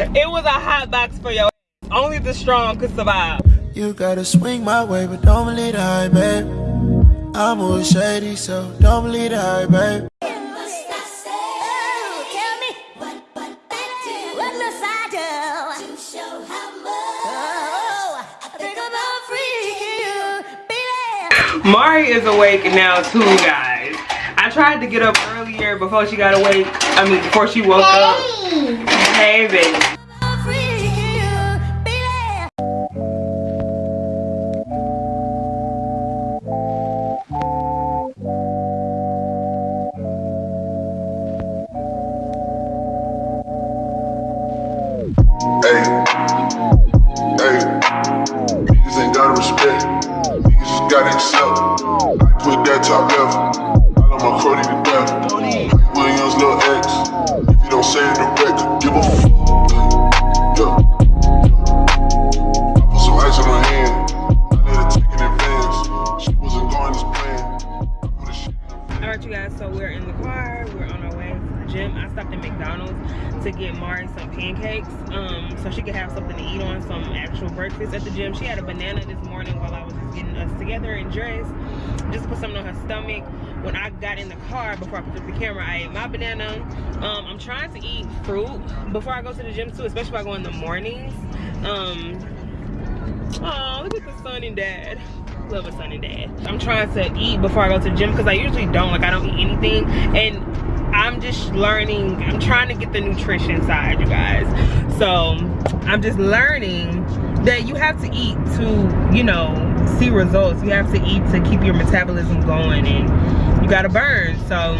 it was a hot box for your Only the strong could survive. You gotta swing my way, but don't believe the hype, babe. I'm always shady, so don't believe the hype, babe. Mari is awake now too, guys. I tried to get up earlier before she got awake. I mean, before she woke up. Hey, breakfast at the gym. She had a banana this morning while I was getting us together and dressed, just put something on her stomach. When I got in the car, before I put up the camera, I ate my banana. Um, I'm trying to eat fruit before I go to the gym too, especially if I go in the mornings. Um, oh, look at the son and dad love a son and dad. I'm trying to eat before I go to the gym because I usually don't, like I don't eat anything. And I'm just learning, I'm trying to get the nutrition side, you guys. So I'm just learning that you have to eat to, you know, see results. You have to eat to keep your metabolism going and you gotta burn. So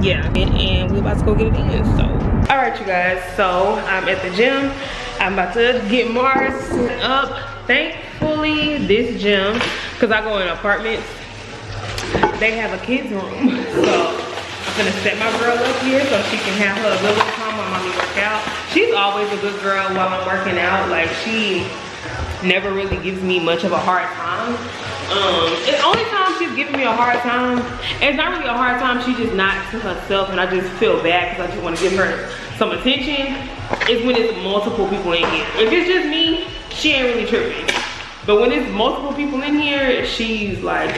yeah, and, and we're about to go get it in, so. All right, you guys, so I'm at the gym. I'm about to get Mars up. Thankfully, this gym, because I go in apartments, they have a kids room. So I'm gonna set my girl up here so she can have her little while mommy work out. She's always a good girl while I'm working out. Like she never really gives me much of a hard time. Um, the only time she's giving me a hard time, it's not really a hard time, she's just not to herself and I just feel bad because I just want to give her some attention, is when it's multiple people in here. If it's just me, she ain't really tripping. But when it's multiple people in here, she's like,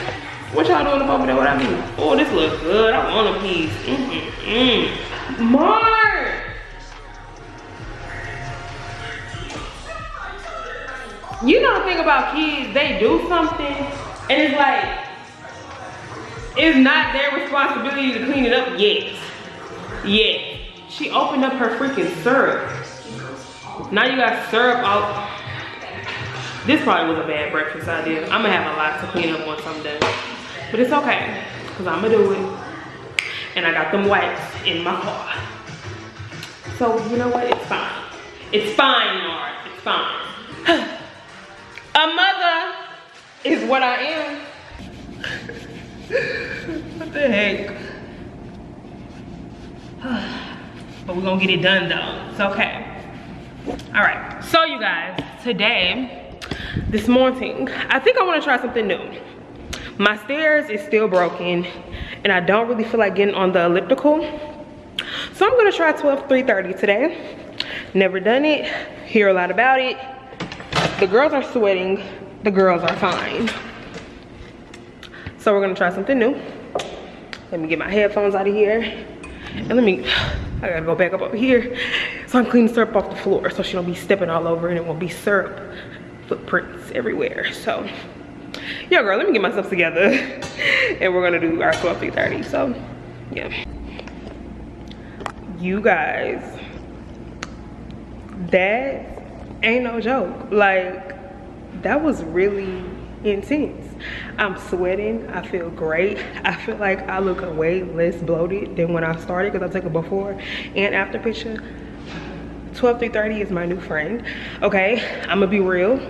what y'all doing up over there? What I mean? Oh, this looks good. I want a piece. Mm -mm. Mark! You know the thing about kids, they do something and it's like, it's not their responsibility to clean it up yet. Yet. She opened up her freaking syrup. Now you got syrup out. This probably was a bad breakfast idea. I'm gonna have a lot to clean up once I'm done. But it's okay, because I'm gonna do it. And I got them wipes in my car. So you know what, it's fine. It's fine, Mars, it's fine. a mother is what I am. what the heck? but we're gonna get it done though, it's okay. All right, so you guys, today, this morning, I think I wanna try something new. My stairs is still broken and I don't really feel like getting on the elliptical. So I'm gonna try 12 330 today. Never done it, hear a lot about it. The girls are sweating, the girls are fine. So we're gonna try something new. Let me get my headphones out of here. And let me, I gotta go back up over here. So I'm cleaning syrup off the floor so she don't be stepping all over and it won't be syrup footprints everywhere. So, yeah girl, let me get myself together. and we're gonna do our 12 30. So, yeah. You guys, that ain't no joke. Like, that was really intense. I'm sweating, I feel great. I feel like I look way less bloated than when I started because I took a before and after picture. 12 30 is my new friend. Okay, I'm gonna be real.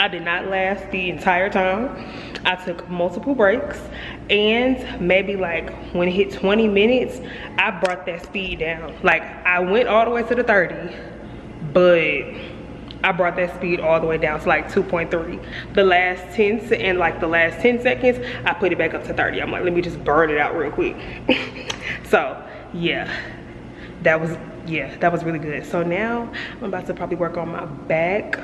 I did not last the entire time. I took multiple breaks and maybe like when it hit 20 minutes, I brought that speed down. Like I went all the way to the 30, but I brought that speed all the way down to like 2.3. The last 10 and like the last 10 seconds, I put it back up to 30. I'm like, let me just burn it out real quick. so yeah, that was yeah that was really good so now i'm about to probably work on my back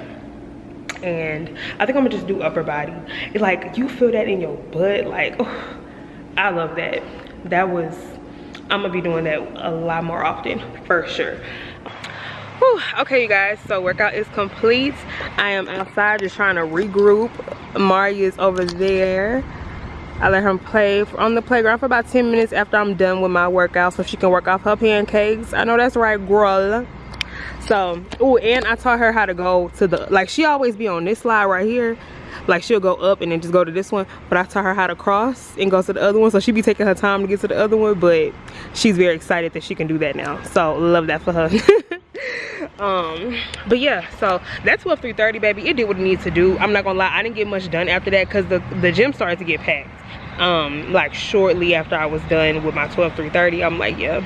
and i think i'm gonna just do upper body like you feel that in your butt like oh, i love that that was i'm gonna be doing that a lot more often for sure Whew. okay you guys so workout is complete i am outside just trying to regroup mari is over there I let her play on the playground for about 10 minutes after I'm done with my workout so she can work off her pancakes. I know that's right, girl. So, oh, and I taught her how to go to the, like she always be on this slide right here. Like she'll go up and then just go to this one. But I taught her how to cross and go to the other one. So she be taking her time to get to the other one. But she's very excited that she can do that now. So love that for her. um but yeah so that's 12 330 baby it did what it needs to do. I'm not gonna lie i didn't get much done after that because the the gym started to get packed. Um like shortly after i was done with my 12 330 i'm like yeah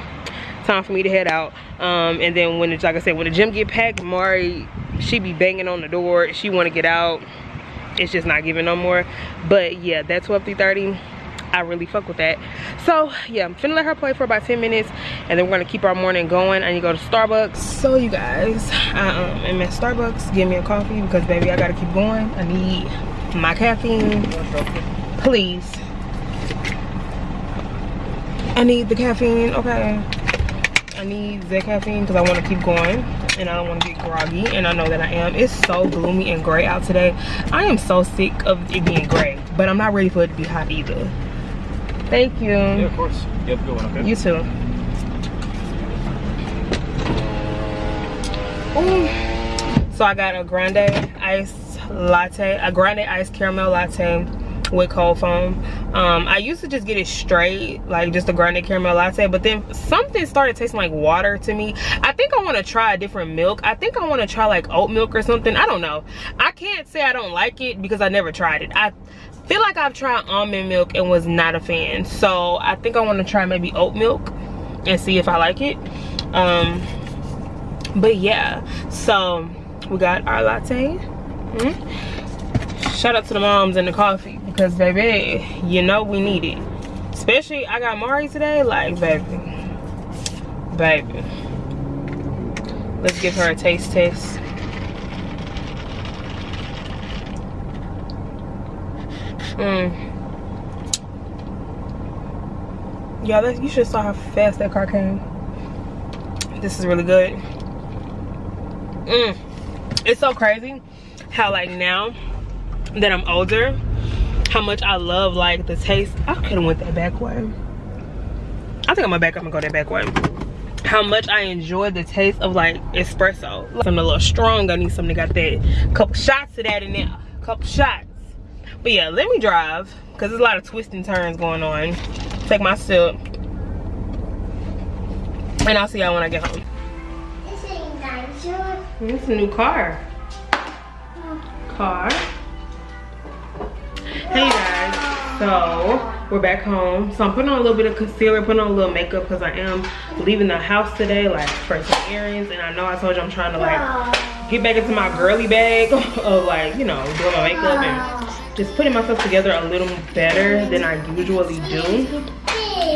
time for me to head out. Um and then when it's like i said when the gym get packed mari she be banging on the door. She want to get out. It's just not giving no more. But yeah that 12 330 I really fuck with that. So yeah, I'm finna let her play for about 10 minutes and then we're gonna keep our morning going. Need to go to Starbucks. So you guys, I um, am at Starbucks. Give me a coffee because baby, I gotta keep going. I need my caffeine. Please. I need the caffeine, okay. I need the caffeine because I want to keep going and I don't want to get groggy and I know that I am. It's so gloomy and gray out today. I am so sick of it being gray, but I'm not ready for it to be hot either. Thank you. Yeah, of course. You have a good one, okay? You too. Ooh. So I got a grande iced latte, a grande iced caramel latte with cold foam um, i used to just get it straight like just a grande caramel latte but then something started tasting like water to me i think i want to try a different milk i think i want to try like oat milk or something i don't know i can't say i don't like it because i never tried it i feel like i've tried almond milk and was not a fan. So i think i want to try maybe oat milk and see if i like it. Um, but yeah so we got our latte. Mm -hmm. shout out to the moms and the coffee because baby you know we need it. Especially i got mari today like baby baby. Let's give her a taste test mm yeah you should saw how fast that car came this is really good mm. it's so crazy how like now that i'm older how much I love like the taste. I could have went that back way. I think I'm gonna back up and go that back way. How much I enjoy the taste of like espresso. Something a little strong. I need something that got that couple shots of that in there. Couple shots. But yeah, let me drive because there's a lot of twists and turns going on. Take my sip. And I'll see y'all when I get home. It's a new car. Car hey guys so we're back home so i'm putting on a little bit of concealer putting on a little makeup because i am leaving the house today like for some errands and i know i told you i'm trying to like get back into my girly bag of like you know doing my makeup and just putting myself together a little better than i usually do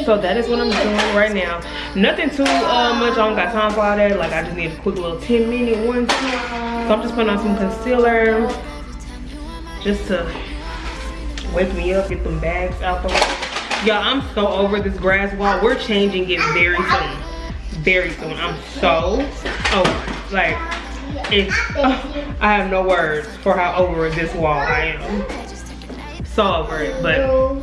so that is what i'm doing right now nothing too uh, much i don't got time for all that like i just need a quick little 10 minute one so i'm just putting on some concealer just to wake me up, get them bags out the way. Y'all, I'm so over this grass wall. We're changing it very soon. Very soon. I'm so over Like, it's, oh, I have no words for how over this wall I am. So over it, but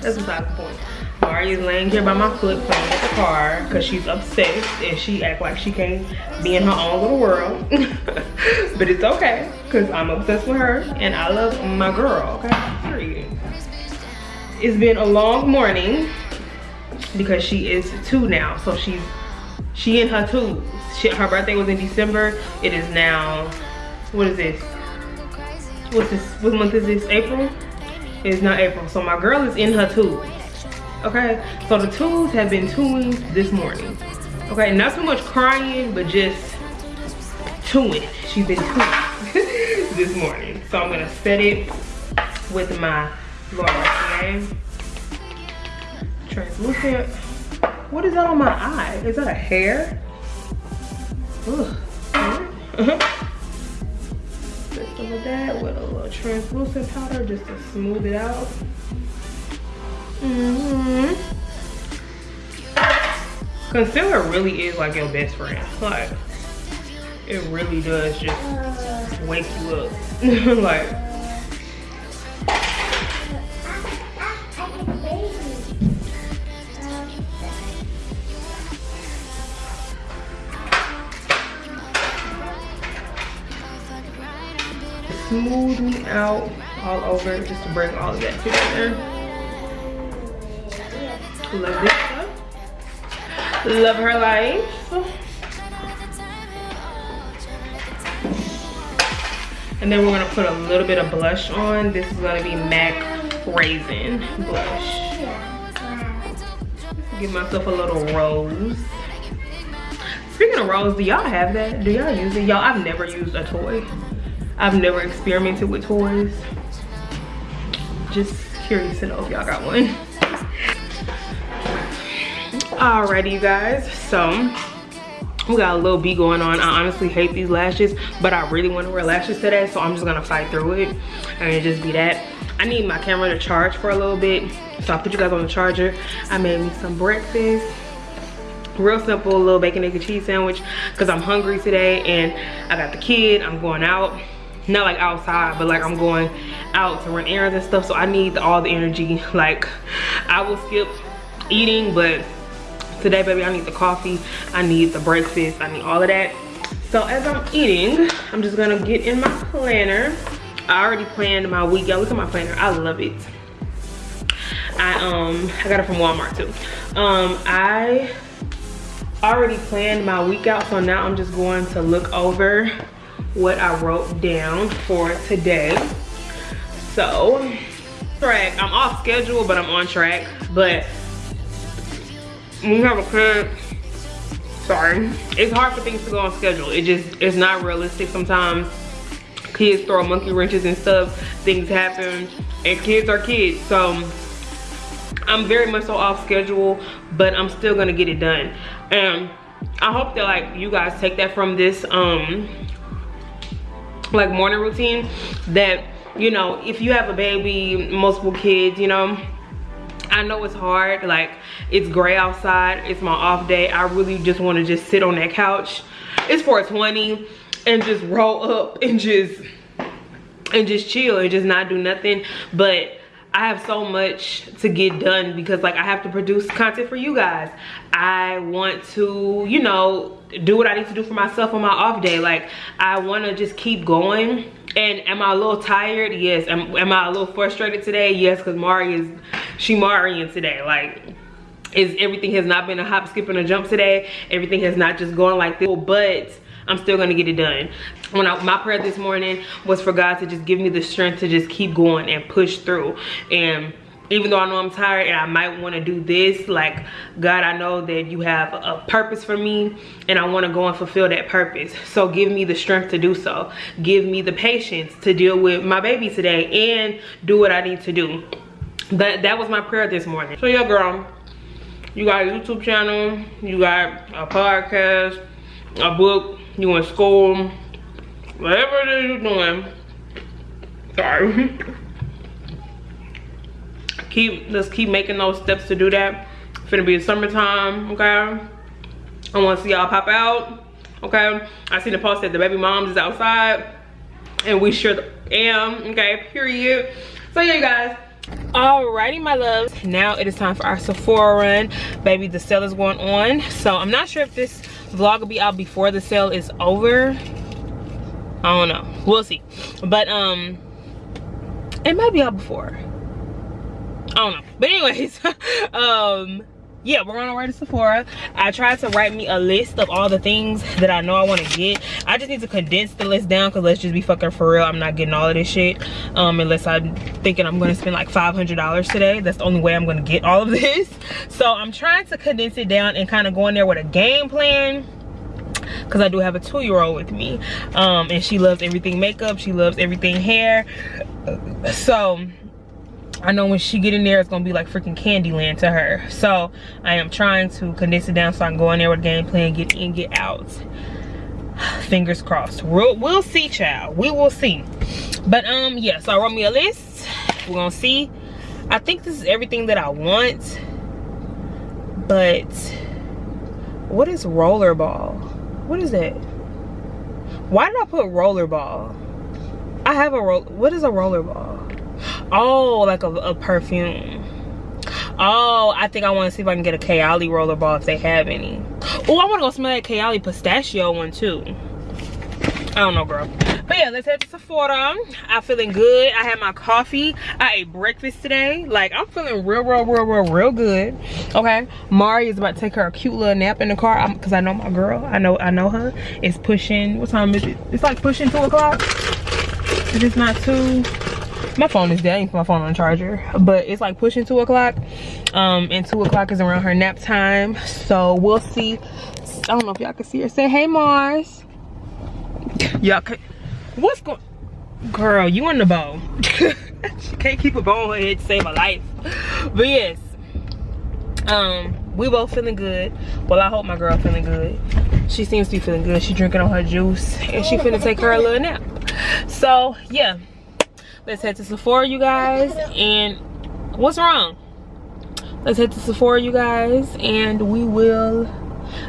that's beside the point. Mari is laying here by my foot playing with the car because she's obsessed and she act like she can't be in her own little world. but it's okay because I'm obsessed with her and I love my girl, okay? Period. It's been a long morning because she is two now. So she's she in her two. She, her birthday was in December. It is now, what is this? What's this, what month is this, April? Is not April. So my girl is in her twos okay? So the tools have been tuned this morning. Okay? Not so much crying but just tuning she's been tuned this morning. So i'm gonna set it with my Laura translucent. What is that on my eye? Is that a hair uh-huh. Just over that with a little translucent powder just to smooth it out. Mm hmm Concealer really is like your best friend. Like, it really does just wake you up. like, smoothing out all over just to bring all of that together. Love this stuff. Love her life. And then we're gonna put a little bit of blush on. This is gonna be MAC Raisin blush. Give myself a little rose. Speaking of rose, do y'all have that? Do y'all use it? Y'all, I've never used a toy. I've never experimented with toys. Just curious to know if y'all got one. Alrighty, you guys. So, we got a little bee going on. I honestly hate these lashes, but I really want to wear lashes today, so I'm just gonna fight through it and just be that. I need my camera to charge for a little bit, so I'll put you guys on the charger. I made me some breakfast real simple little bacon egg and cheese sandwich because i'm hungry today and i got the kid i'm going out not like outside but like i'm going out to run errands and stuff so i need all the energy. Like i will skip eating but today baby i need the coffee i need the breakfast i need all of that. So as i'm eating i'm just gonna get in my planner. I already planned my week y'all look at my planner i love it. I um i got it from walmart too. Um i already planned my week out so now i'm just going to look over what I wrote down for today. So, track, I'm off schedule, but I'm on track. But when you have a kid, sorry, it's hard for things to go on schedule. It just, it's not realistic sometimes. Kids throw monkey wrenches and stuff, things happen, and kids are kids. So, I'm very much so off schedule, but I'm still gonna get it done. And I hope that like you guys take that from this um like morning routine that you know if you have a baby multiple kids you know I know it's hard like it's gray outside it's my off day. I really just want to just sit on that couch it's 420 and just roll up and just and just chill and just not do nothing. But I have so much to get done because like I have to produce content for you guys. I want to, you know, do what I need to do for myself on my off day. Like I want to just keep going. And am I a little tired? Yes. Am, am I a little frustrated today? Yes, because Mari is, she Marian today. Like is everything has not been a hop, skip, and a jump today. Everything has not just gone like this. But I'm still gonna get it done. When I, my prayer this morning was for God to just give me the strength to just keep going and push through. And even though I know I'm tired and I might want to do this, like, God, I know that you have a purpose for me and I want to go and fulfill that purpose. So give me the strength to do so. Give me the patience to deal with my baby today and do what I need to do. That, that was my prayer this morning. So yeah, girl, you got a YouTube channel, you got a podcast, a book, you in school, whatever it is you're doing. Sorry. keep let's keep making those steps to do that. It's gonna be the summertime, okay? I wanna see y'all pop out. Okay. I seen the post that the baby moms is outside and we sure am, okay, period. So yeah, you guys, Alrighty, my loves. Now it is time for our Sephora run. Baby, the sale is going on. So I'm not sure if this vlog will be out before the sale is over. I don't know. We'll see. But um it might be out before. I don't know. But anyways, um yeah, we're on our way to Sephora. I tried to write me a list of all the things that I know I want to get. I just need to condense the list down because let's just be fucking for real. I'm not getting all of this shit um, unless I'm thinking I'm to spend like $500 today. That's the only way I'm to get all of this. So I'm trying to condense it down and kind of go in there with a game plan because I do have a two-year-old with me um, and she loves everything makeup. She loves everything hair. So I know when she get in there, it's gonna be like freaking Candyland to her. So I am trying to condense it down so I can go in there with a game plan, get in, get out. fingers crossed. We'll, we'll see child. We will see. But um yeah so i wrote me a list. We're gonna see. I think this is everything that i want but what is rollerball? What is that? Why did i put rollerball? I have a roll what is a rollerball oh like a, a perfume. Oh i think i want to see if i can get a kayali rollerball if they have any. Oh i want to go smell that kayali pistachio one too. I don't know girl. But yeah let's head to sephora. I'm feeling good. I had my coffee. I ate breakfast today. Like i'm feeling real real real real real good. Okay mari is about to take her a cute little nap in the car. Because i know my girl. I know i know her. It's pushing what time is it? It's like pushing two o'clock. If it's not two my phone is dead. I put my phone on the charger. But it's like pushing two o'clock. Um, and two o'clock is around her nap time. So we'll see. I don't know if y'all can see her. Say hey Mars. Y'all can what's going girl, you on the bow. she can't keep a bow on her head to save her life. But yes. Um, we both feeling good. Well, I hope my girl feeling good. She seems to be feeling good. She drinking on her juice and she finna take her a little nap. So yeah let's head to sephora you guys and what's wrong? Let's head to sephora you guys and we will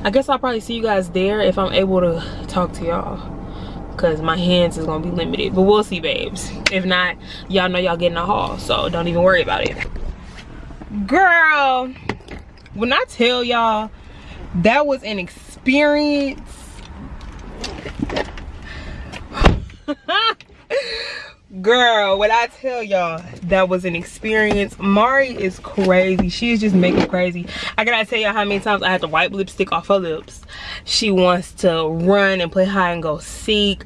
i guess i'll probably see you guys there if i'm able to talk to y'all because my hands is gonna be limited but we'll see babes. If not y'all know y'all getting a haul so don't even worry about it. Girl when i tell y'all that was an experience girl when i tell y'all that was an experience. Mari is crazy. She is just making crazy. I gotta tell y'all how many times i had to wipe lipstick off her lips. She wants to run and play hide and go seek.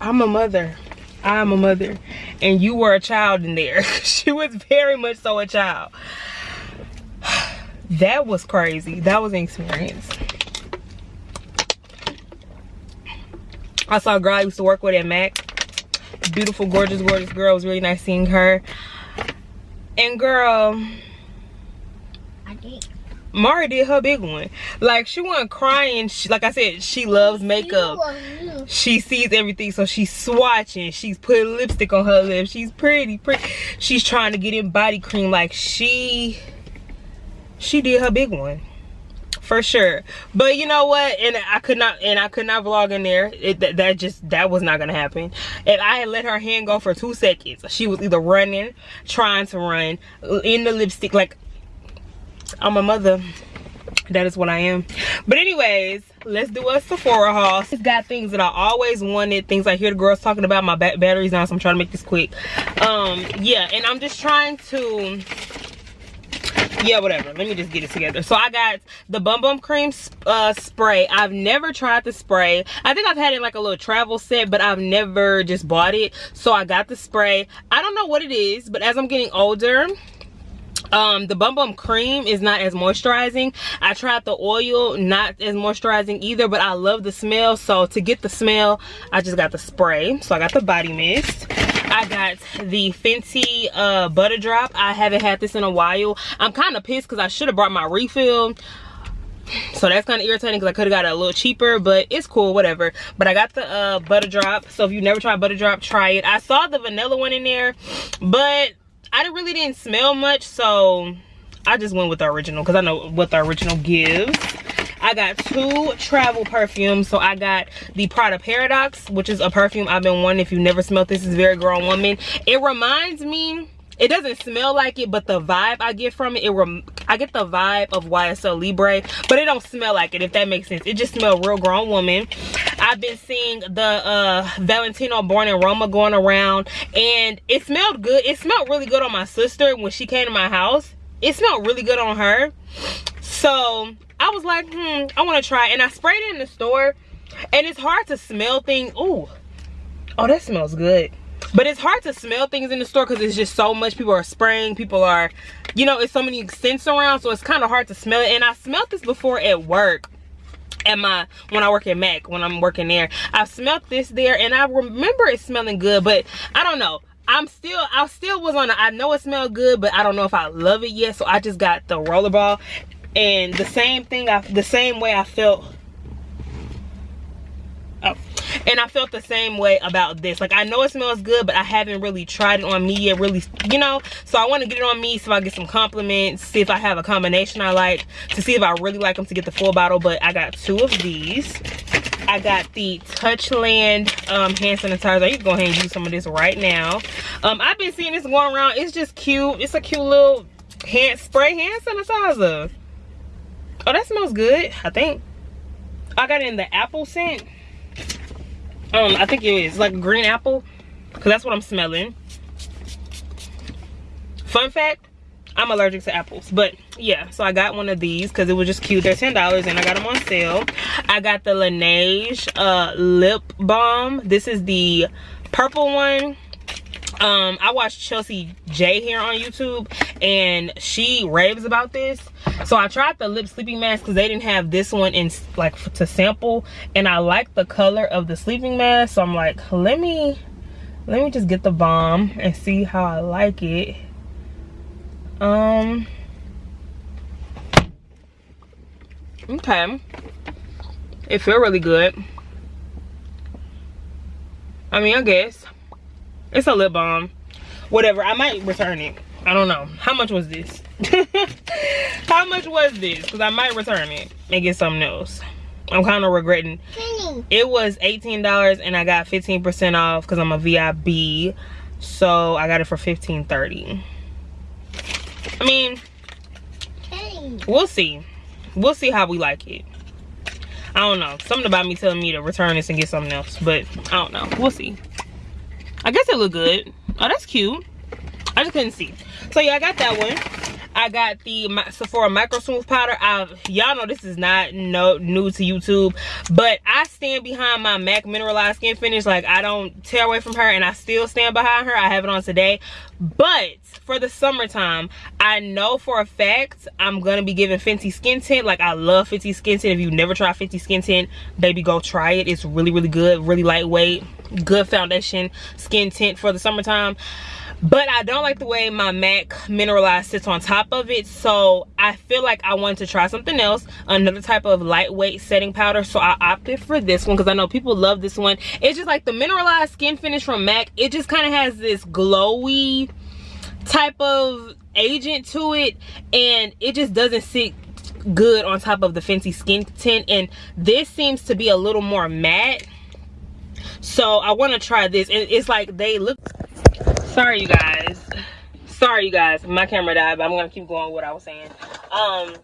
I'm a mother. I'm a mother. And you were a child in there. She was very much so a child. That was crazy. That was an experience I saw a girl I used to work with at Mac. Beautiful, gorgeous, gorgeous girl. It was really nice seeing her. And girl, I did. Mari did her big one. Like she wasn't crying. She, like I said, she loves makeup. She sees everything, so she's swatching. She's putting lipstick on her lips. She's pretty, pretty. She's trying to get in body cream. Like she, she did her big one for sure. But you know what? And i could not and i could not vlog in there. It, that, that just that was not gonna happen. If i had let her hand go for two seconds she was either running trying to run in the lipstick like i'm a mother. That is what i am. But anyways let's do a sephora haul it's got things that i always wanted things i hear the girls talking about my batteries now so i'm trying to make this quick. Um yeah and i'm just trying to yeah whatever. Let me just get it together. So i got the bum bum cream uh, spray. I've never tried the spray. I think i've had it like a little travel set but i've never just bought it. So i got the spray. I don't know what it is but as i'm getting older um the bum bum cream is not as moisturizing. I tried the oil not as moisturizing either but i love the smell. So to get the smell i just got the spray. So i got the body mist I got the Fenty uh, Butta Drop. I haven't had this in a while. I'm kind of pissed because I should have brought my refill. So that's kind of irritating because I could have got it a little cheaper, but it's cool, whatever. But I got the uh, Butta Drop. So if you never tried Butta Drop, try it. I saw the vanilla one in there, but I really didn't smell much. So I just went with the original because I know what the original gives. I got two travel perfumes. So I got the Prada Paradox, which is a perfume I've been wanting. If you've never smelled this, is very grown woman. It reminds me it doesn't smell like it but the vibe i get from it, it i get the vibe of ysl libre but it don't smell like it if that makes sense it just smells real grown woman i've been seeing the uh valentino born in roma going around and it smelled good it smelled really good on my sister when she came to my house it smelled really good on her so I was like, hmm, I want to try. And I sprayed it in the store. And it's hard to smell things. Ooh. Oh, that smells good. But it's hard to smell things in the store because it's just so much. People are spraying. People are, you know, it's so many scents around. So it's kind of hard to smell it. And I smelled this before at work at my when i work at mac when i'm working there i smelled this there and i remember it smelling good but i don't know i'm still i still was on a, i know it smelled good but i don't know if i love it yet so i just got the rollerball and the same thing i the same way i felt and i felt the same way about this like i know it smells good but i haven't really tried it on me yet really you know so i want to get it on me so i get some compliments see if i have a combination i like to see if i really like them to get the full bottle but i got two of these I got the Touchland um, hand sanitizer. You can go ahead and use some of this right now. Um, I've been seeing this going around. It's just cute. It's a cute little hand spray hand sanitizer. Oh, that smells good, I think. I got in the apple scent. Um, I think it is like green apple. Cause that's what I'm smelling. Fun fact, I'm allergic to apples. But yeah, so I got one of these because it was just cute. They're $10 and I got them on sale. I got the Laneige uh, lip balm. This is the purple one um i watched chelsea j here on youtube and she raves about this. So i tried the lip sleeping mask because they didn't have this one in like to sample and i like the color of the sleeping mask. So i'm like let me let me just get the bomb and see how i like it. Um okay. It feel really good. I mean i guess it's a lip balm. Whatever. I might return it. I don't know. How much was this? How much was this? Because I might return it and get something else. I'm kind of regretting. It was $18 and I got 15% off because I'm a VIB. So I got it for $15.30. I mean, we'll see. We'll see how we like it. I don't know. Something about me telling me to return this and get something else. But I don't know. We'll see. I guess it looked good. Oh, that's cute. I just couldn't see. So yeah, I got that one. I got the Sephora Micro Smooth Powder. Y'all know this is not no new to YouTube, but I stand behind my MAC Mineralized Skin Finish. Like, I don't tear away from her, and I still stand behind her. I have it on today. But for the summertime, I know for a fact I'm going to be giving Fenty Skin Tint. Like, I love Fenty Skin Tint. If you've never tried Fenty Skin Tint, baby, go try it. It's really, really good. Really lightweight. Good foundation skin tint for the summertime but i don't like the way my mac mineralized sits on top of it so i feel like i wanted to try something else another type of lightweight setting powder so i opted for this one because i know people love this one. It's just like the mineralized skin finish from mac it just kind of has this glowy type of agent to it and it just doesn't sit good on top of the Fenty skin tint and this seems to be a little more matte. So i want to try this and it's like they look sorry you guys. Sorry you guys. My camera died but i'm gonna keep going what i was saying. Um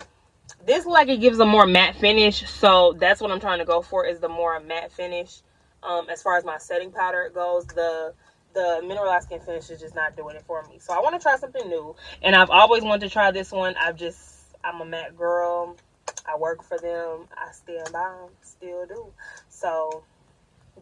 this like it gives a more matte finish so that's what i'm trying to go for is the more matte finish um as far as my setting powder goes. The the mineralized skin finish is just not doing it for me. So i want to try something new and i've always wanted to try this one. I've just i'm a MAC girl. I work for them. I stand by still do. So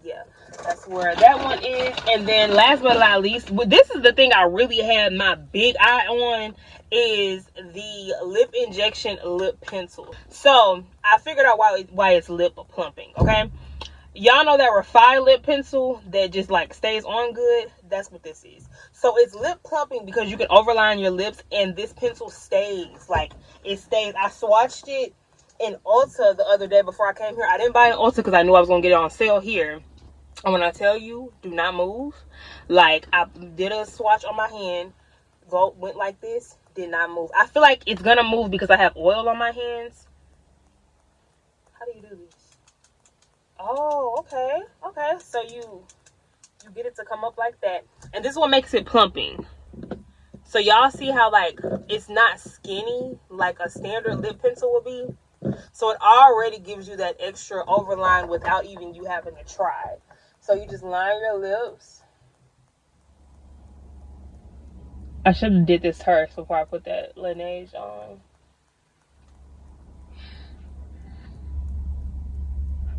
yeah that's where that one is. And then last but not least this is the thing i really had my big eye on is the lip injection lip pencil. So i figured out why why it's lip plumping okay? Y'all know that refined lip pencil that just like stays on good? That's what this is. So it's lip plumping because you can overline your lips and this pencil stays. Like it stays. I swatched it in Ulta the other day before I came here. I didn't buy an Ulta because I knew I was to get it on sale here. And when I tell you, do not move. Like, I did a swatch on my hand. Go, went like this. Did not move. I feel like it's going to move because I have oil on my hands. How do you do this? Oh, okay. Okay. So you, you get it to come up like that. And this is what makes it plumping. So y'all see how, like, it's not skinny like a standard lip pencil would be so it already gives you that extra overline without even you having to try. So you just line your lips. I should have did this first before I put that Laneige on.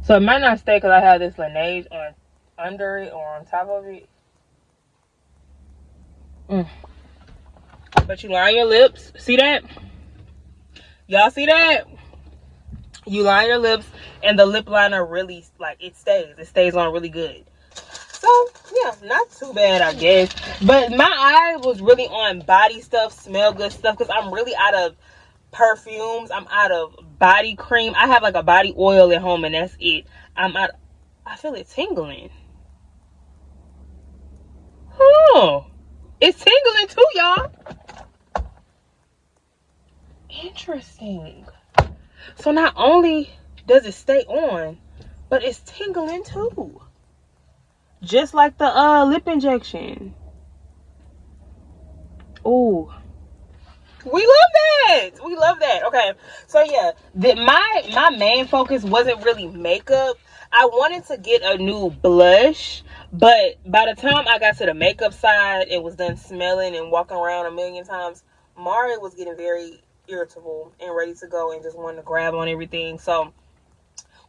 So it might not stay because I have this Laneige on under it or on top of it. Mm. But you line your lips. See that? Y'all see that? You line your lips and the lip liner really like it stays. It stays on really good. So yeah not too bad i guess. But my eye was really on body stuff smell good stuff because i'm really out of perfumes. I'm out of body cream. I have like a body oil at home and that's it. I'm out I feel it tingling. Oh, it's tingling too, y'all. Interesting. So not only does it stay on, but it's tingling too. Just like the uh lip injection. Oh, we love that! We love that. Okay. So yeah. The, my my main focus wasn't really makeup. I wanted to get a new blush but by the time i got to the makeup side and was done smelling and walking around a million times mari was getting very irritable and ready to go and just wanted to grab on everything so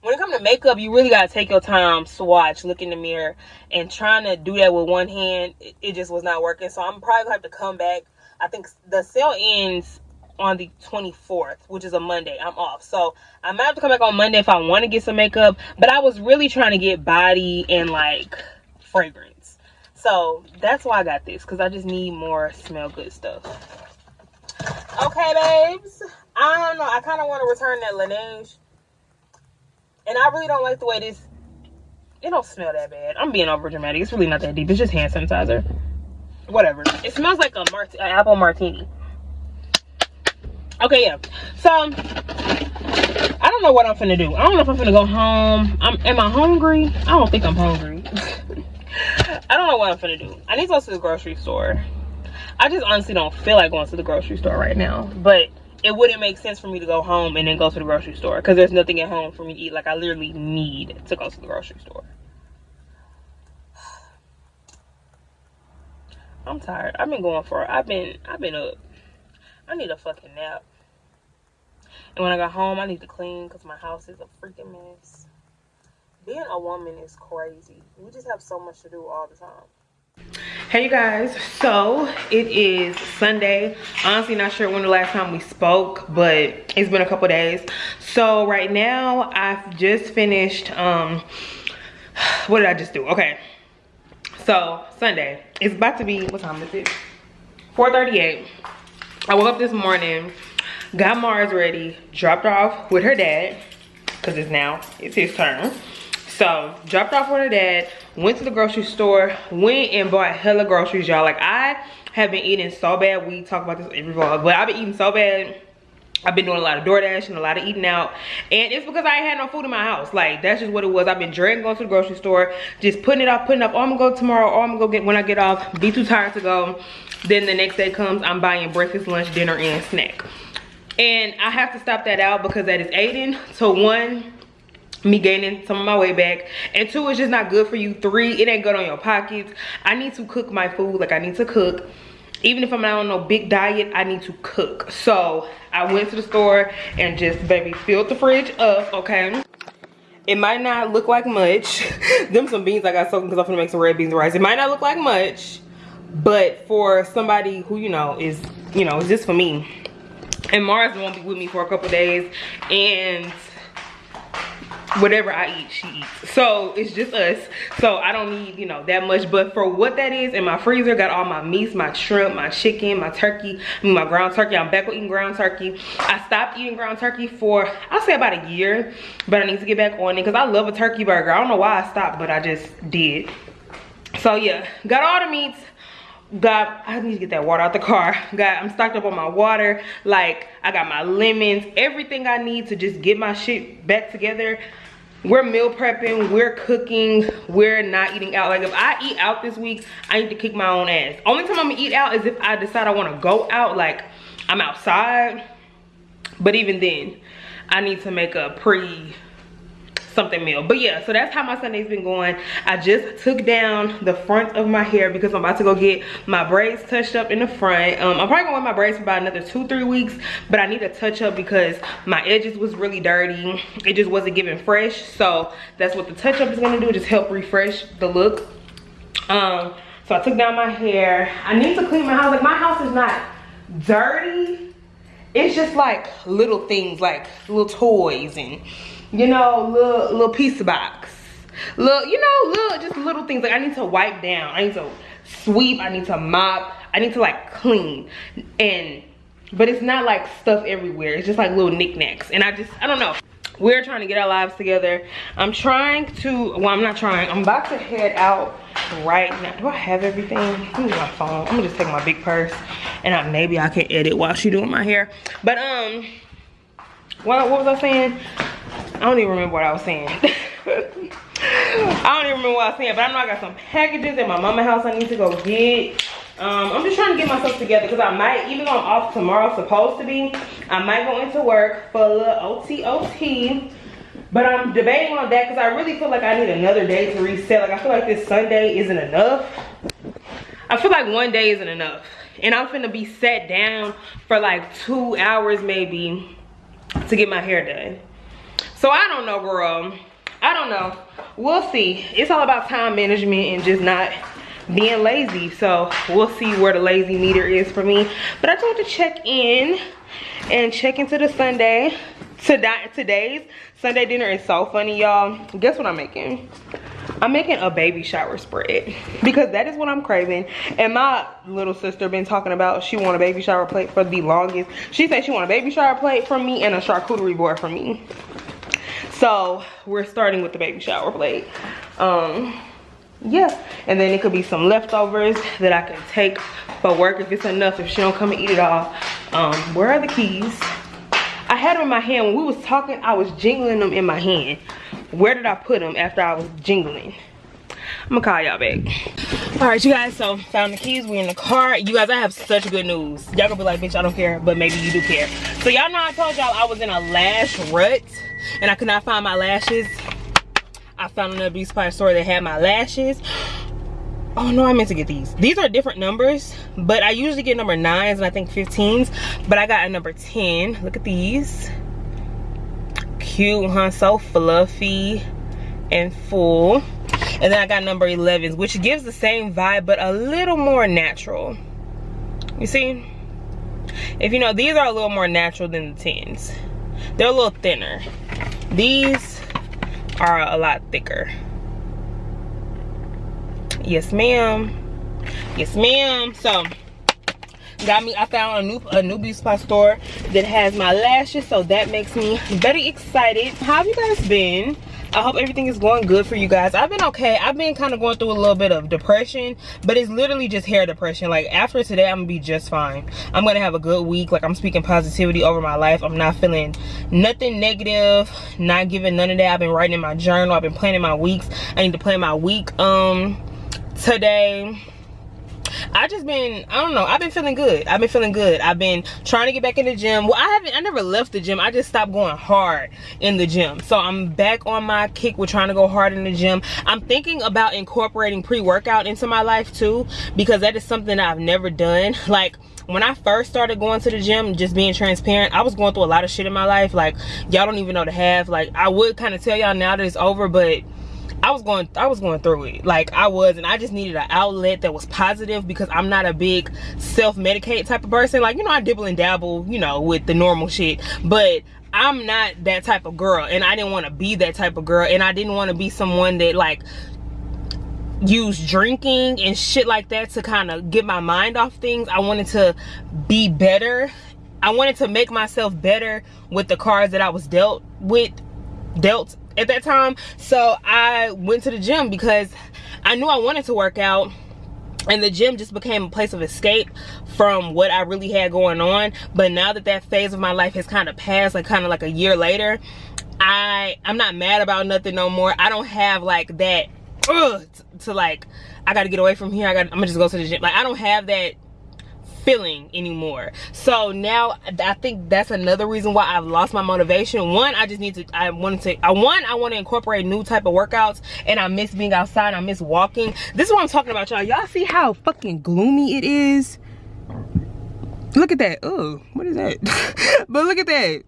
when it comes to makeup, you really gotta take your time, swatch, look in the mirror, and trying to do that with one hand, it, it just was not working. So I'm probably gonna have to come back I think the sale ends on the 24th, which is a Monday. I'm off. So I might have to come back on Monday if I want to get some makeup. But I was really trying to get body and like fragrance. So that's why I got this. Because I just need more smell good stuff. Okay, babes. I don't know. I kind of want to return that Laneige. And I really don't like the way this... It don't smell that bad. I'm being over dramatic. It's really not that deep. It's just hand sanitizer whatever it smells like a mart apple martini okay yeah so i don't know what i'm gonna do i don't know if i'm gonna go home i'm am i hungry i don't think i'm hungry i don't know what i'm gonna do i need to go to the grocery store i just honestly don't feel like going to the grocery store right now but it wouldn't make sense for me to go home and then go to the grocery store because there's nothing at home for me to eat like i literally need to go to the grocery store I'm tired. I've been going for I've been I've been up. I need a fucking nap. And when I got home, I need to clean because my house is a freaking mess. Being a woman is crazy. We just have so much to do all the time. Hey you guys, so it is Sunday. Honestly not sure when the last time we spoke, but it's been a couple days. So right now I've just finished um what did I just do? Okay. So Sunday, it's about to be, what time is it? 4.38. I woke up this morning, got Mars ready, dropped off with her dad, because it's now, it's his turn. So, dropped off with her dad, went to the grocery store, went and bought hella groceries, y'all. Like, I have been eating so bad. We talk about this every vlog, but I've been eating so bad I've been doing a lot of DoorDash and a lot of eating out. And it's because I had no food in my house. Like, that's just what it was. I've been dreading going to the grocery store. Just putting it off, putting it up. Oh, I'm to go tomorrow. Oh, I'm to go get when I get off. Be too tired to go. Then the next day comes, I'm buying breakfast, lunch, dinner, and snack. And I have to stop that out because that is aiding to one, me gaining some of my weight back and two it's just not good for you three it ain't good on your pockets i need to cook my food like i need to cook even if I'm not on no big diet, I need to cook. So I went to the store and just baby filled the fridge up, okay? It might not look like much. Them some beans I got soaking because I'm gonna make some red beans and rice. It might not look like much, but for somebody who, you know, is, you know, it's just for me. And Mars won't be with me for a couple days. And whatever I eat, she eats. So it's just us. So I don't need, you know, that much. But for what that is, in my freezer, got all my meats, my shrimp, my chicken, my turkey, my ground turkey. I'm back with eating ground turkey. I stopped eating ground turkey for, I'll say about a year. But I need to get back on it because I love a turkey burger. I don't know why I stopped, but I just did. So yeah, got all the meats got i need to get that water out the car got i'm stocked up on my water like i got my lemons everything i need to just get my shit back together we're meal prepping we're cooking we're not eating out. Like if i eat out this week i need to kick my own ass. Only time i'm gonna eat out is if i decide i want to go out like i'm outside. But even then i need to make a pre something meal but yeah so that's how my sunday's been going. I just took down the front of my hair because i'm about to go get my braids touched up in the front. Um, i'm probably gonna wear my braids for about another two three weeks but i need a touch up because my edges was really dirty. It just wasn't giving fresh. So that's what the touch up is gonna do just help refresh the look. Um so i took down my hair. I need to clean my house. Like my house is not dirty. It's just like little things like little toys and you know, little little pizza box. Little, you know, little just little things. Like I need to wipe down. I need to sweep. I need to mop. I need to like clean. And but it's not like stuff everywhere. It's just like little knickknacks. And I just I don't know. we're trying to get our lives together i'm trying to well i'm not trying i'm about to head out right now do i have everything give me my phone i'm gonna just take my big purse and I, maybe i can edit while she doing my hair but um what, what was i saying i don't even remember what i was saying i don't even remember what i was saying but i know i got some packages at my mama house i need to go get um, I'm just trying to get myself together because I might, even though I'm off tomorrow, supposed to be, I might go into work for a little OTOT. But I'm debating on that because I really feel like I need another day to reset. Like I feel like this Sunday isn't enough. I feel like one day isn't enough. And I'm finna be sat down for like two hours maybe to get my hair done. So I don't know, girl. I don't know. We'll see. It's all about time management and just not being lazy. So we'll see where the lazy meter is for me. But i just want to check in and check into the sunday. Today's sunday dinner is so funny y'all. Guess what i'm making? I'm making a baby shower spread because that is what i'm craving. And my little sister been talking about she want a baby shower plate for the longest. She said she want a baby shower plate from me and a charcuterie board from me so we're starting with the baby shower plate. Um yeah and then it could be some leftovers that i can take for work if it's enough if she don't come and eat it all. Um where are the keys? I had them in my hand. When we was talking i was jingling them in my hand. Where did i put them after i was jingling? I'm gonna call y'all back all right you guys so found the keys we in the car you guys i have such good news y'all gonna be like bitch i don't care but maybe you do care so y'all know i told y'all i was in a lash rut and i could not find my lashes I found another beauty supply store that had my lashes. Oh no, I meant to get these. These are different numbers, but I usually get number nines and I think 15s, but I got a number 10. Look at these. Cute, huh? So fluffy and full. And then I got number 11s, which gives the same vibe, but a little more natural. You see? If you know, these are a little more natural than the 10s. They're a little thinner. These are a lot thicker yes ma'am yes ma'am so got me i found a new a new beauty supply store that has my lashes so that makes me very excited how have you guys been I hope everything is going good for you guys. I've been okay. I've been kind of going through a little bit of depression, but it's literally just hair depression. Like after today, I'm gonna be just fine. I'm gonna have a good week. Like I'm speaking positivity over my life. I'm not feeling nothing negative, not giving none of that. I've been writing in my journal. I've been planning my weeks. I need to plan my week um today I just been, I don't know, I've been feeling good. I've been feeling good. I've been trying to get back in the gym. Well, I haven't, I never left the gym. I just stopped going hard in the gym. So I'm back on my kick with trying to go hard in the gym. I'm thinking about incorporating pre-workout into my life too, because that is something I've never done. Like, when I first started going to the gym, just being transparent, I was going through a lot of shit in my life. Like, y'all don't even know the half. Like, I would kind of tell y'all now that it's over, but I was going I was going through it. Like I was and I just needed an outlet that was positive because I'm not a big self-medicate type of person. Like you know I dibble and dabble you know with the normal shit. But I'm not that type of girl and I didn't want to be that type of girl and I didn't want to be someone that like use drinking and shit like that to kind of get my mind off things. I wanted to be better. I wanted to make myself better with the cards that I was dealt with dealt at that time. So i went to the gym because i knew i wanted to work out and the gym just became a place of escape from what i really had going on. But now that that phase of my life has kind of passed like kind of like a year later i i'm not mad about nothing no more. I don't have like that ugh, to like i gotta get away from here. I got i'm gonna just go to the gym. Like i don't have that feeling anymore. So now i think that's another reason why i've lost my motivation. One i just need to i wanted to i one i want to incorporate new type of workouts and i miss being outside i miss walking. This is what i'm talking about y'all. Y'all see how fucking gloomy it is? Look at that. Oh what is that? But look at that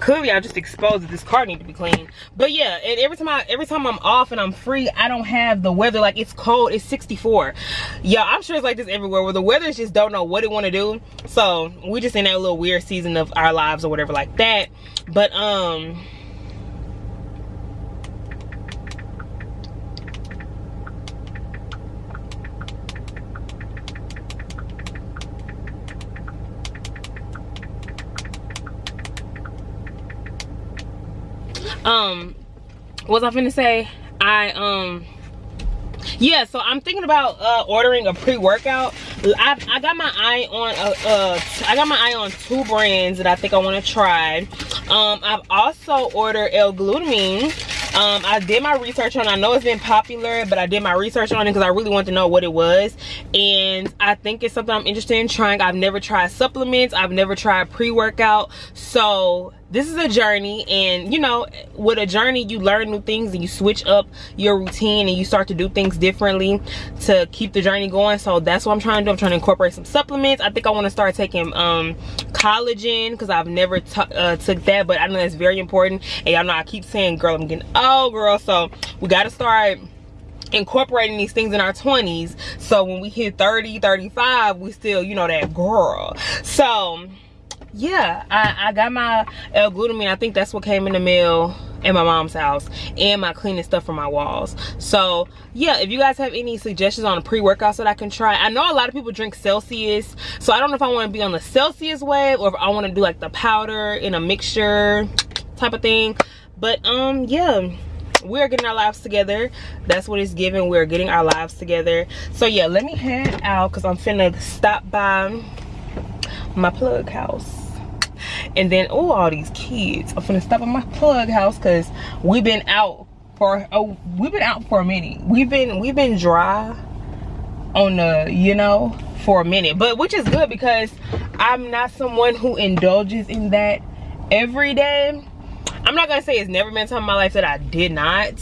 clearly I just exposed that this car need to be clean. But yeah, and every time I every time I'm off and I'm free, I don't have the weather like it's cold, it's 64. Yeah, I'm sure it's like this everywhere where the weathers just don't know what it want to do. So we just in that little weird season of our lives or whatever like that. But um um what was i finna say i um yeah so i'm thinking about uh ordering a pre-workout. I, I got my eye on uh, uh i got my eye on two brands that i think i want to try. Um i've also ordered l-glutamine. Um i did my research on it. i know it's been popular but i did my research on it because i really want to know what it was. And i think it's something i'm interested in trying. I've never tried supplements. I've never tried pre-workout. So this is a journey and you know with a journey you learn new things and you switch up your routine and you start to do things differently to keep the journey going. So that's what i'm trying to do. I'm trying to incorporate some supplements. I think i want to start taking um collagen because i've never uh, took that but i know that's very important. And y'all know i keep saying girl i'm getting old girl. So we got to start incorporating these things in our 20s so when we hit 30 35 we still you know that girl. So yeah I, I got my L-glutamine. I think that's what came in the mail in my mom's house and my cleaning stuff for my walls. So yeah if you guys have any suggestions on a pre-workouts that I can try I know a lot of people drink Celsius so I don't know if I want to be on the Celsius wave or if I want to do like the powder in a mixture type of thing. But um yeah we're getting our lives together. That's what it's giving. We're getting our lives together. So yeah let me head out because i'm finna stop by my plug house. And then oh all these kids. I'm gonna stop at my plug house because we've been out for oh we've been out for a minute. We've been we've been dry on the you know for a minute. But which is good because i'm not someone who indulges in that every day i'm not gonna say it's never been time in my life that i did not.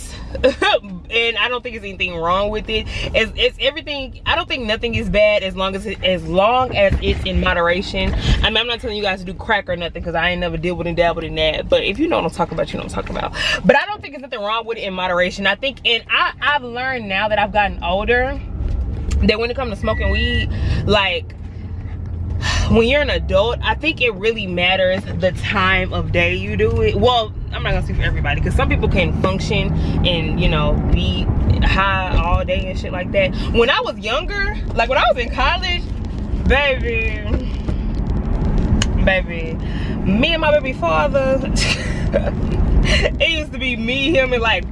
And i don't think there's anything wrong with it. It's, it's everything i don't think nothing is bad as long as it, as long as it's in moderation. I mean i'm not telling you guys to do crack or nothing because i ain't never deal with and dabbled in that. But if you know what i'm talking about you know what i'm talking about. But i don't think there's nothing wrong with it in moderation. I think and i i've learned now that i've gotten older that when it comes to smoking weed like when you're an adult i think it really matters the time of day you do it. Well i'm not gonna speak for everybody because some people can function and you know be high all day and shit like that. When i was younger like when i was in college baby baby me and my baby father it used to be me him and like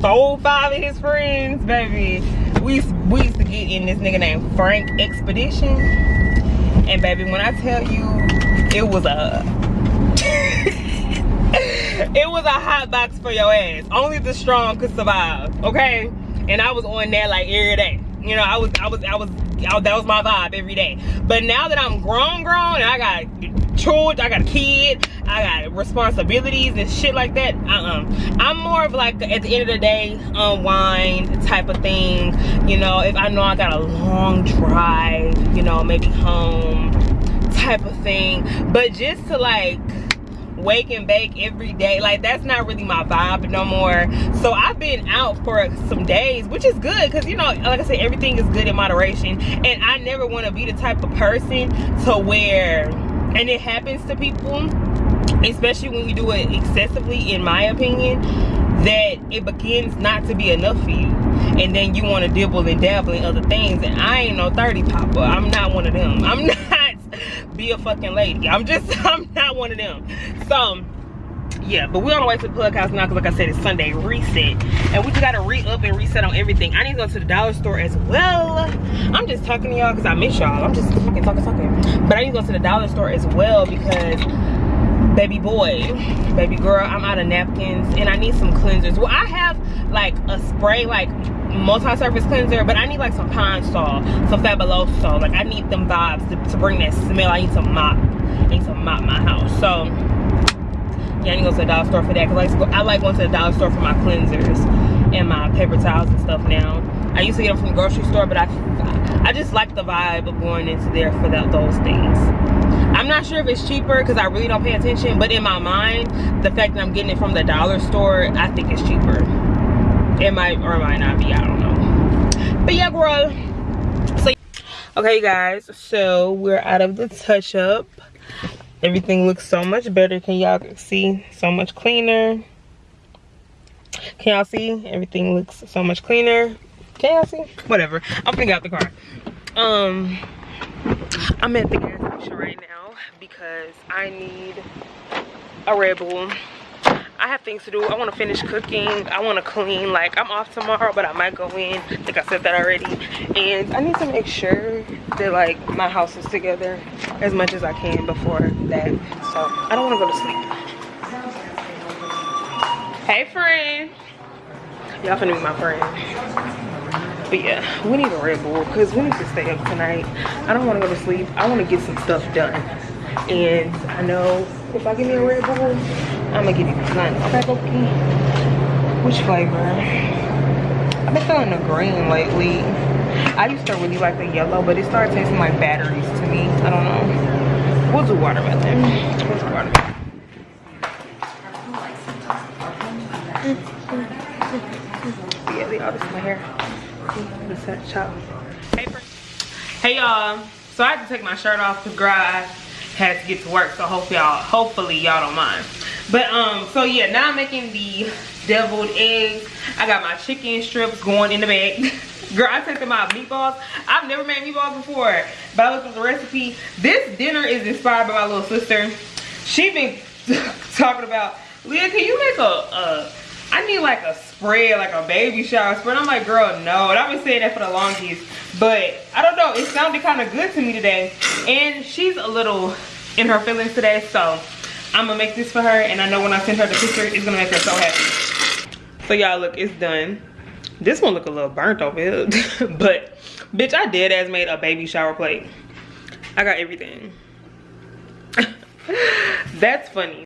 four five of his friends baby. We, we used to get in this nigga named frank expedition and baby when i tell you it was a it was a hot box for your ass. Only the strong could survive okay? And i was on that like every day. You know i was i was i was that was my vibe every day. But now that i'm grown grown and i got children i got a kid i got responsibilities and shit like that uh-uh. I'm more of like at the end of the day unwind type of thing. You know if i know i got a long drive you know maybe home type of thing. But just to like wake and bake every day. Like that's not really my vibe no more. So i've been out for some days which is good because you know like i said everything is good in moderation. And i never want to be the type of person to where and it happens to people especially when you do it excessively in my opinion that it begins not to be enough for you. And then you want to dibble and dabble in other things. And i ain't no 30 popper. I'm not one of them. I'm not be a fucking lady. I'm just i'm not one of them. So yeah but we're on the way to the plug house now because like i said it's sunday reset. And we just gotta re-up and reset on everything. I need to go to the dollar store as well. I'm just talking to y'all because i miss y'all. I'm just talking talking talking. But i need to go to the dollar store as well because baby boy baby girl i'm out of napkins and i need some cleansers. Well i have like a spray like multi-surface cleanser but i need like some Pine-Sol some fabuloso like i need them vibes to, to, bring that smell. I need some mop. I need some mop my house. So yeah i need to go to the dollar store for that because I, like I like going to the dollar store for my cleansers and my paper towels and stuff now. I used to get them from the grocery store but i i just like the vibe of going into there for that, those things. I'm not sure if it's cheaper because i really don't pay attention but in my mind the fact that i'm getting it from the dollar store i think it's cheaper it might or it might not be i don't know. But yeah girl. So okay guys. So we're out of the touch up everything looks so much better. Can y'all see? So much cleaner. Can y'all see? Everything looks so much cleaner. Can y'all see? Whatever. I'm gonna get out the car. Um i'm at the gas station right now because i need a red bull I have things to do. I want to finish cooking. I want to clean. Like I'm off tomorrow, but I might go in. I think I said that already. And I need to make sure that like my house is together as much as I can before that. So I don't want to go to sleep. Hey friend. Y'all finna be my friend. But yeah, we need a Red Bull because we need to stay up tonight. I don't want to go to sleep. I want to get some stuff done. And I know if I give me a Red Bull, I'm gonna get it done. Okay, Loki? Which flavor? I've been feeling the green lately. I used to really like the yellow, but it started tasting like batteries to me. I don't know. We'll do watermelon. We'll do watermelon. yeah, they all this in my hair. The set chop. Hey. Hey y'all. So I had to take my shirt off to I had to get to work. So hope y'all, hopefully y'all don't mind. But um, so yeah, now I'm making the deviled eggs. I got my chicken strips going in the bag. Girl, I tested my meatballs. I've never made meatballs before, but I looked at the recipe. This dinner is inspired by my little sister. She been talking about, Leah, can you make a, a I need like a spread, like a baby shower spread. I'm like, girl, no. And I've been saying that for the longest. But I don't know, it sounded kind of good to me today. And she's a little in her feelings today, so I'm gonna make this for her. And I know when I send her the picture, it's gonna make her so happy. So y'all, look, it's done. This one look a little burnt over here. but, bitch, I did as made a baby shower plate. I got everything. That's funny.